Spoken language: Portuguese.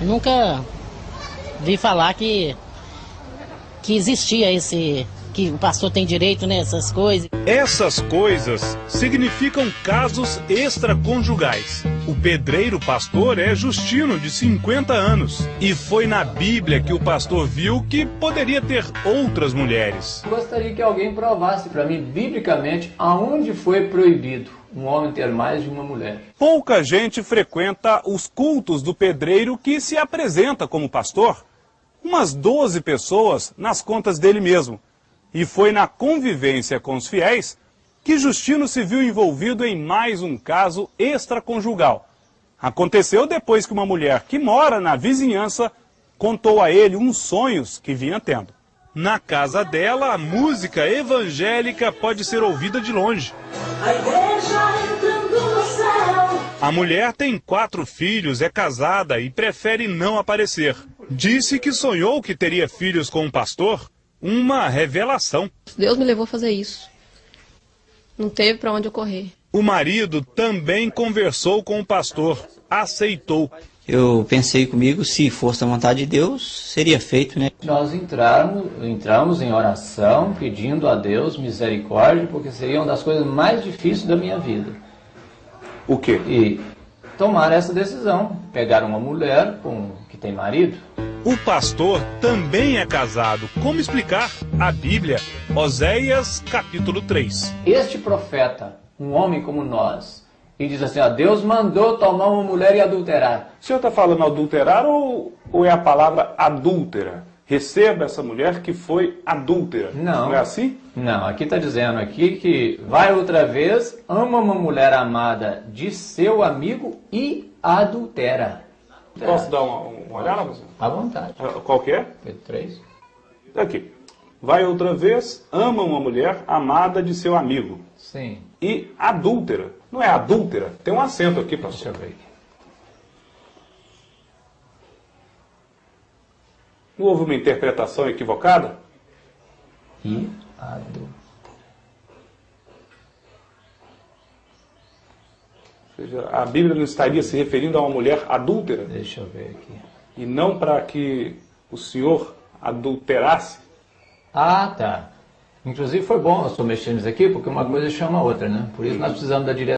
Nunca vi falar que, que existia esse. Que o pastor tem direito nessas coisas. Essas coisas significam casos extraconjugais. O pedreiro pastor é Justino, de 50 anos. E foi na Bíblia que o pastor viu que poderia ter outras mulheres. Gostaria que alguém provasse para mim, biblicamente, aonde foi proibido um homem ter mais de uma mulher. Pouca gente frequenta os cultos do pedreiro que se apresenta como pastor. Umas 12 pessoas nas contas dele mesmo. E foi na convivência com os fiéis que Justino se viu envolvido em mais um caso extraconjugal. Aconteceu depois que uma mulher que mora na vizinhança contou a ele uns sonhos que vinha tendo. Na casa dela, a música evangélica pode ser ouvida de longe. A igreja entrando no céu. A mulher tem quatro filhos, é casada e prefere não aparecer. Disse que sonhou que teria filhos com um pastor. Uma revelação. Deus me levou a fazer isso. Não teve para onde eu correr. O marido também conversou com o pastor. Aceitou. Eu pensei comigo, se fosse a vontade de Deus, seria feito, né? Nós entramos, entramos em oração, pedindo a Deus misericórdia, porque seria uma das coisas mais difíceis da minha vida. O quê? E tomar essa decisão, pegar uma mulher com, que tem marido. O pastor também é casado. Como explicar? A Bíblia, Oséias capítulo 3. Este profeta, um homem como nós, e diz assim, ó, Deus mandou tomar uma mulher e adulterar. O senhor está falando adulterar ou, ou é a palavra adúltera? Receba essa mulher que foi adúltera. Não. Não é assim? Não, aqui está dizendo aqui que vai outra vez, ama uma mulher amada de seu amigo e adultera. Posso dar uma, uma olhada? À vontade. Qual que é? Pedro 3. Aqui. Vai outra vez, ama uma mulher amada de seu amigo. Sim. E adúltera. Não é adúltera? Tem um acento aqui, Deixa pastor. eu ver Não houve uma interpretação equivocada? E adultera. Ou seja, a Bíblia não estaria se referindo a uma mulher adúltera? Deixa eu ver aqui. E não para que o senhor adulterasse? Ah, tá. Inclusive foi bom mexendo nisso aqui, porque uma coisa chama a outra, né? Por isso nós precisamos da direção.